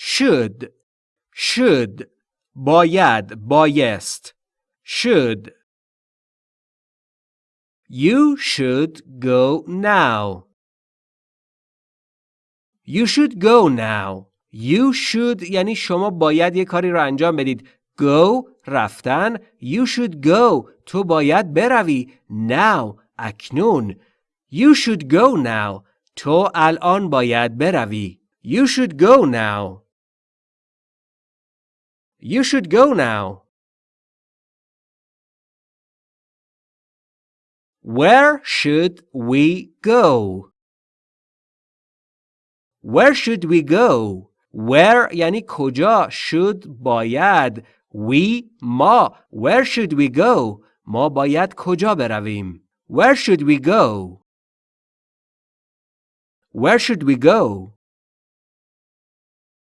should should باید بایست should You should go now You should go now You should یعنی شما باید یه کاری رو انجام بدید Go رفتن You should go تو باید بروی Now اکنون You should go now تو الان باید بروی You should go now You should go now Where should we go? Where should we go? Where یعنی کجا should باید we ما Where should we go? ما باید کجا برویم Where should we go? Where should we go?